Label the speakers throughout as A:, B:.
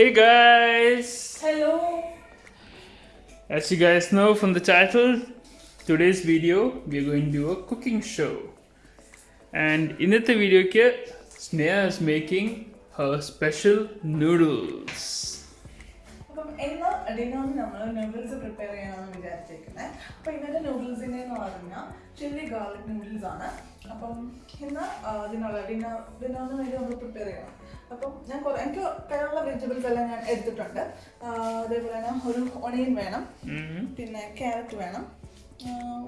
A: Hey guys!
B: Hello!
A: As you guys know from the title, today's video we are going to do a cooking show. And in the video Sneha is making her special noodles.
B: ഇന്ന് ഡിന്നറിന് നമ്മൾ noodles prepare ചെയ്യണമെന്ന് വിചാരിച്ചേക്കുന്നത് അപ്പോൾ ഇന്നത്തെ നൂഡിൽസിന്റെ എന്ന് പറഞ്ഞാൽ chilli garlic noodles ആണ്. അപ്പം ഇന്ന് ഇതിനുള്ള ഡിന്നർ ഡിന്നറിന് വേണ്ടി നമ്മൾ പ്രിപ്പയർ ചെയ്യണം. അപ്പം ഞാൻ കുറേ എനിക്ക് കയ്യിലുള്ള വെജിറ്റബിൾസ് എല്ലാം ഞാൻ എടുത്തിട്ടുണ്ട്. അതേപോലെ തന്നെ ഒരു ഒണിയൻ വേണം. പിന്നെ ക്യാരറ്റ് വേണം.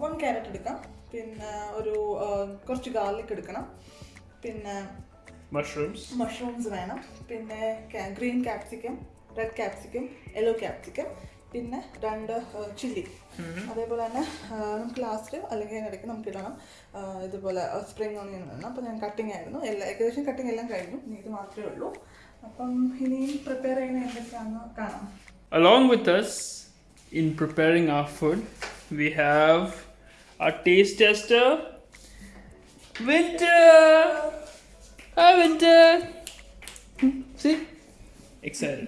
B: വൺ ക്യാരറ്റ് എടുക്കാം. പിന്നെ ഒരു കുറച്ച് ഗാർലിക് എടുക്കണം. പിന്നെ
A: മഷ്റൂംസ്
B: മഷ്റൂംസ് വേണം. പിന്നെ green capsicum red capsicum yellow capsicum പിന്നെ രണ്ട് ചില്ലി അതേപോലെ തന്നെ നമുക്ക് ലാസ്റ്റ് അല്ലെങ്കിൽ അതിനിടയ്ക്ക് നമുക്ക് ഇടണം. ഇതുപോലെ സ്പ്രിങ് ഓണിയൻ വേണം അപ്പോൾ ഞാൻ കട്ടിങ് ആയിരുന്നു. എല്ലാ ഏകദേശം കട്ടിങ് എല്ലാം കഴിഞ്ഞു. ഇനി ഇത് മാത്രമേ ഉള്ളൂ. അപ്പം ഇനിയും പ്രിപ്പയർ ചെയ്യുന്ന എന്തൊക്കെയാണെന്ന് കാണാം.
A: Along with us in preparing our food, we have our taste tester, Winter! Hi, Winter! See? Excel.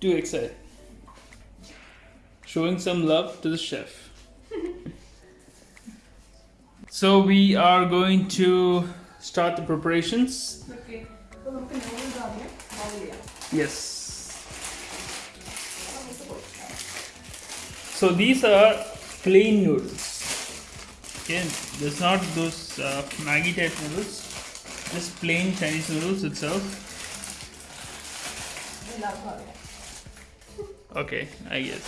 A: do Excel. Showing some love to the chef. so we are going to start the preparations. Yes. So these are plain noodles. Okay, there's not those uh, Maggi type noodles, just plain Chinese noodles itself.
B: എല്ലാവർക്കും അറിയാം
A: Okay, I guess.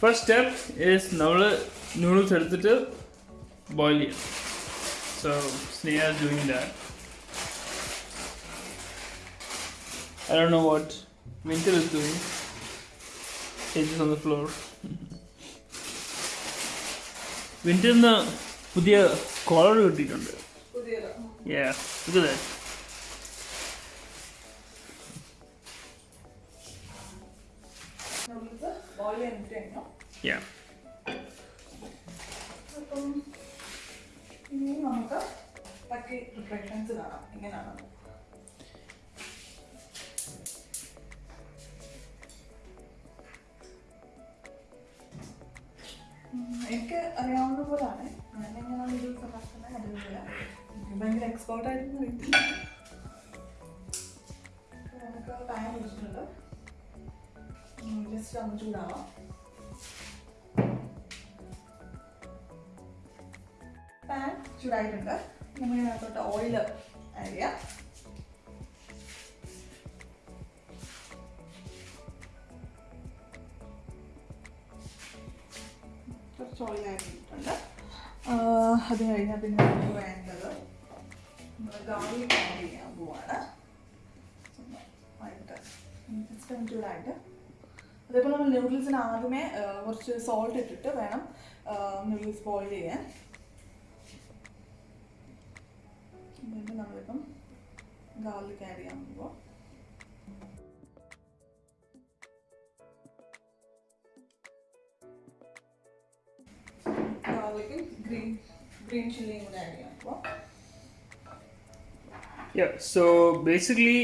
A: First step is നമ്മൾ noodles എടുത്തിട്ട് boil ചെയ്യാം. So Sneha is doing that. I don't know what Winter is doing. Just on the floor. വിന്ററിന് പുതിയ collar കിട്ടിയിട്ടുണ്ട്
B: പുതിയത്
A: Yeah, look
B: boil ചെയ്തിട്ട് കഴിഞ്ഞു. അപ്പം ഇനി നമുക്ക് ബാക്കി പ്രിപ്പറേഷൻസ് കാണാം. എങ്ങനെയാണ് ഉം, എനിക്ക് അറിയാവുന്ന പോലാണ്. ഞാൻ എങ്ങനെയാണ് ഇത് ഉണ്ടാക്കുന്നത് അതുപോലെ ഭയങ്കര എക്സ്പേർട്ട് ആയിട്ടൊന്നും അറിയത്തില്ല ജസ്റ്റ് ഒന്ന് ചൂടാവാം പാൻ ചൂടായിട്ടുണ്ട് നമ്മൾ ഇതിനകത്തോട്ട് ഓയിൽ ആഡ് ചെയ്യാം. കുറച്ച് ഓയിൽ ആഡ് ചെയ്തിട്ടുണ്ട്. അത് കഴിഞ്ഞാൽ പിന്നെ നമുക്ക് വേണ്ടത് നമ്മൾ ഗാർലിക് ആഡ് ചെയ്യാൻ പോവാണ്. ആയിട്ട് ജസ്റ്റ് ചൂടായിട്ട്. അതേപോലെ നമ്മൾ നൂഡിൽസിന് ആദ്യമേ കുറച്ച് സോൾട്ട് ഇട്ടിട്ട് വേണം നൂഡിൽസ് ബോയിൽ ചെയ്യാൻ. എന്നിട്ട് നമ്മളിപ്പം ഗാർലിക് ആഡ് ചെയ്യാൻ പോകുമ്പോൾ ഗാർലിക്കും ഗ്രീൻ ഗ്രീൻ ചില്ലിയും കൂടെ ആഡ് ചെയ്യാം അപ്പോൾ
A: Yeah, so basically,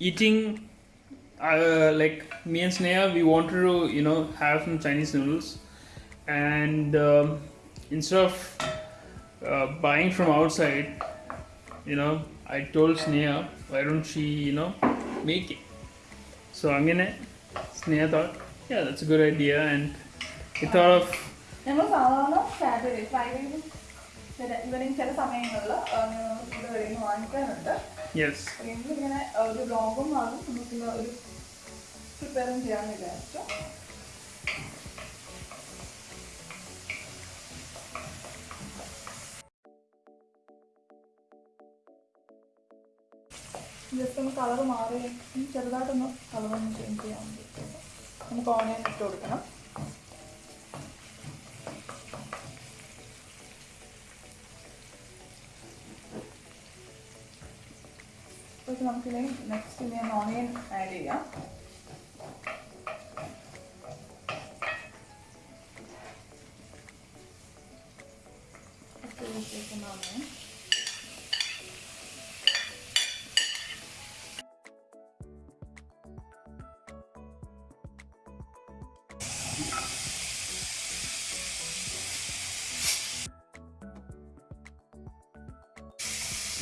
A: eating uh, like me and Sneha, we wanted to you know have some Chinese noodles, and um, instead of uh, buying from outside, you know, I told Sneha, why don't she you know make it? So I'm gonna. Sneha thought, yeah, that's a good idea, and we thought of
B: ഞങ്ങൾ സാധാരണ Saturday ഫ്രൈഡേയും ചില evening ചില സമയങ്ങളിൽ ഇവിടെ വരുന്ന വാങ്ങിക്കാറുണ്ട്
A: yes,
B: അപ്പോൾ ഇന്നിങ്ങനെ ഒരു ബ്ലോഗും ആകും നമുക്കിന്ന് ഒരു പ്രിപ്പയറും ചെയ്യാമെന്ന് വിചാരിച്ചു. ജസ്റ്റ് ഒന്ന് കളർ മാറി ചെറുതായിട്ടൊന്ന് കളർ ഒന്ന് ചേഞ്ച് ചെയ്യാൻ വേണ്ടിയിട്ട് നമുക്ക് ഓണിയൻ ഇട്ട് കൊടുക്കണം. അപ്പോൾ നമുക്കിനി നെക്സ്റ്റ് ഞാൻ ഓണിയൻ ആഡ് ചെയ്യാം.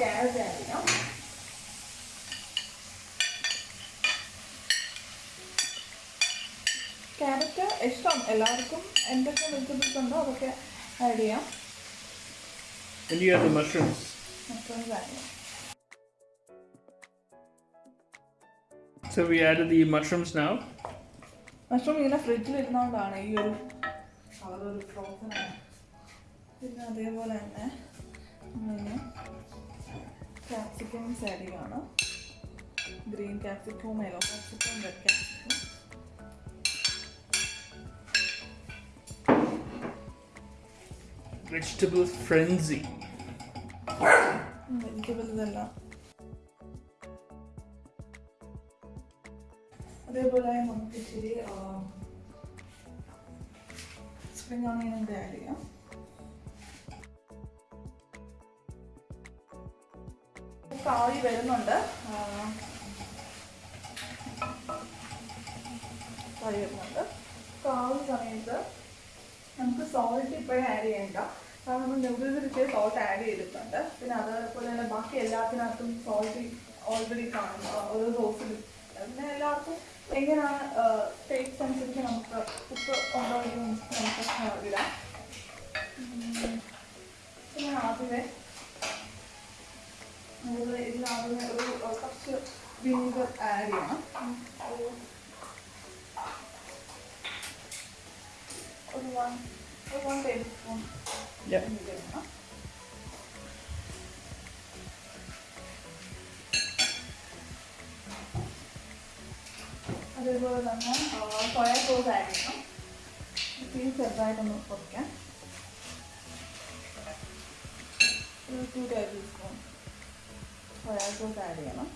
B: ക്യാരറ്റ് ആഡ് ചെയ്യാം ക്യാരറ്റ് ഇഷ്ടം. എല്ലാവർക്കും എന്തൊക്കെ വെജിറ്റബിൾസ് ഉണ്ടോ? അതൊക്കെ ആഡ് ചെയ്യാം. ചെയ്യാം.
A: So we added the mushrooms now.
B: Mushroom ഇങ്ങനെ ഫ്രിഡ്ജിൽ ഇരുന്നുകൊണ്ടാണ് ഈ ഒരു കളർ ഒരു ഫ്രോസൺ ആണ്. പിന്നെ അതേപോലെ തന്നെ നമ്മളിങ്ങനെ സാരിയാണ് ഗ്രീൻ ക്യാപ്സിക്കവും yellow ക്യാപ്സിക്കവും red capsicum
A: vegetable frenzy.
B: Vegetables എല്ലാം അതേപോലെ നമുക്ക് ഇച്ചിരി സ്പ്രിംഗ് ഓണിയൻ ആഡ് ചെയ്യാം കാവി വരുന്നുണ്ട്. ആവി വരുന്നുണ്ട്. കാവി സമയത്ത് നമുക്ക് സോൾട്ട് ഇപ്പോഴും ആഡ് ചെയ്യണ്ട. കാരണം നമ്മൾ ഇച്ചിരി സോൾട്ട് ആഡ് ചെയ്തിട്ടുണ്ട്. പിന്നെ അതേപോലെ തന്നെ ബാക്കി എല്ലാത്തിനകത്തും സോൾട്ട് ഓൾറെഡി കാണും. ഓരോ സോസിലും പിന്നെ എല്ലാവർക്കും എങ്ങനെയാണ് ടേസ്റ്റ് അനുസരിച്ച് നമുക്ക് ഉപ്പ് ഉണ്ടോ അതേപോലെ തന്നെ സോയ സോസ് ആഡ് ചെയ്യണം തീ ചെറുതായിട്ടൊന്ന് പൊടിക്കാം ഒരു two tablespoon soya sauce add ചെയ്യണം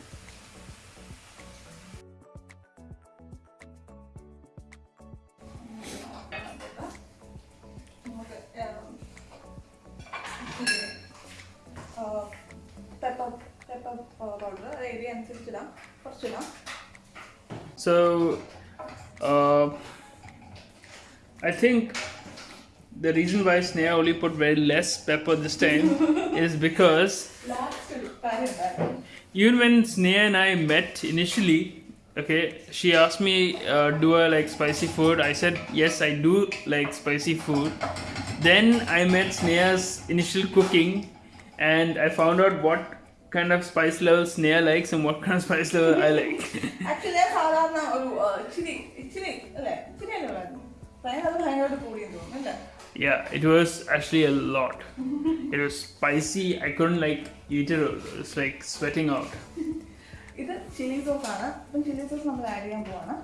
B: പെപ്പർ പെപ്പർ പൗഡർ ഏരിയ അനുസരിച്ചിടാം. കുറച്ചിടാം.
A: So uh, I think the reason why Sneha only put very less pepper this time is because even when Sneha and I met initially, okay, she asked me, uh, do I like spicy food? I said, yes, I do like spicy food. Then I met Sneha's initial cooking and I found out what kind of spice level Sneha likes and what kind of spice level I like.
B: Actually ഞാൻ സാധാരണ ഒരു ആ, ഇച്ചിരി ഇച്ചിരി അല്ലേ ഇച്ചിരി അല്ലേ ഉള്ളായിരുന്നു ഭയങ്കര അത് ഭയങ്കരമായിട്ട് കൂടിയെന്ന് തോന്നുന്നു അല്ലേ
A: Yeah, it was actually a lot. It was spicy. I couldn't like eat it. It was like sweating out.
B: ഇത് ചില്ലി സോസ് ആണ് അപ്പം ചില്ലി സോസ് നമ്മൾ ആഡ് ചെയ്യാൻ പോവാണ്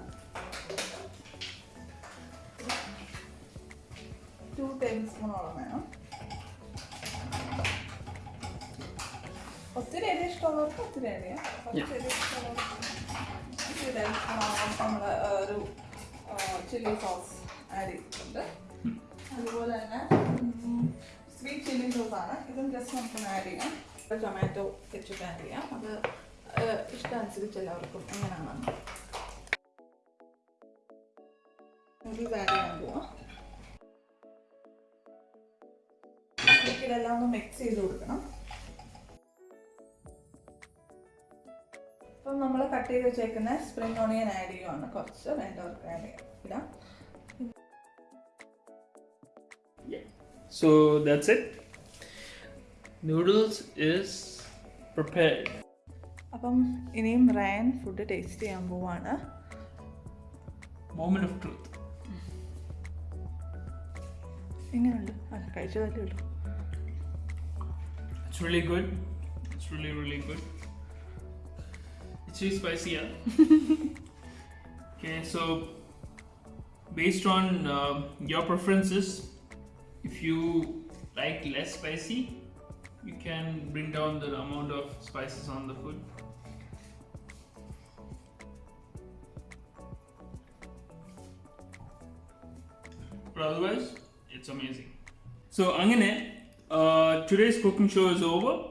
B: ടു ടേബിൾ സ്പൂണോളം വേണം ഒത്തിരി എരി ഇഷ്ടമുള്ളവർക്ക് ഒത്തിരി ചെയ്യാം കുറച്ച് എരി ഇഷ്ടമുള്ളവർക്ക് നമ്മൾ ഒരു ചില്ലി സോസ് ആഡ് ചെയ്തിട്ടുണ്ട്. അതുപോലെ തന്നെ സ്വീറ്റ് ചില്ലി സോസ് ആണ്. ഇതും ജസ്റ്റ് നമുക്കൊന്ന് ആഡ് ചെയ്യാം. ടൊമാറ്റോ കെച്ചപ്പ് ആഡ് ചെയ്യാം. അത് ഇഷ്ടമനുസരിച്ച് എല്ലാവർക്കും എങ്ങനെയാണ് നൂഡിൽസ് ആഡ് ചെയ്യാൻ പോവാം. ഇതെല്ലാം ഒന്ന് മിക്സ് ചെയ്ത് കൊടുക്കണം. കട്ട് ചെയ്ത് വെച്ചേക്കുന്ന സ്പ്രിംഗ് ഓണിയൻ ആഡ് ചെയ്യുവാണ് കുറച്ച് വേണ്ടവർക്ക് ആഡ് ചെയ്യാം
A: So that's it. Noodles is prepared.
B: അപ്പം ഇനിയും റയൻ ഫുഡ് ടേസ്റ്റ് ചെയ്യാൻ പോവാണ്
A: മോമെന്റ് ഓഫ് ട്രൂത്ത്
B: എങ്ങനെയുണ്ട് അത് കഴിച്ചതല്ലേ ഉള്ളൂ
A: It's really good. It's really really good. Really spicy, yeah. okay, so based on uh, your preferences, if you like less spicy, you can bring down the amount of spices on the food. But otherwise, it's amazing. So, Angane, uh, today's cooking show is over,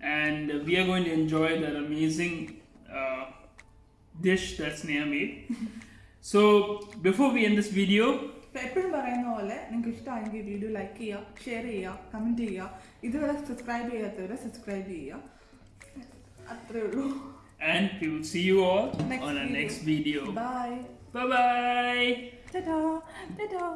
A: and we are going to enjoy that amazing dish that Sneha made. so, before we end this video,
B: എപ്പോഴും പറയുന്ന പോലെ നിങ്ങൾക്ക് ഇഷ്ടമായെങ്കിൽ video like ചെയ്യുക share ചെയ്യുക comment ചെയ്യുക ഇതുവരെ subscribe ചെയ്യാത്തവരെ subscribe ചെയ്യുക അത്രേ ഉള്ളൂ
A: and we will see you all
B: Next
A: on our
B: video.
A: next video.
B: Bye
A: Bye bye.
B: Tata tata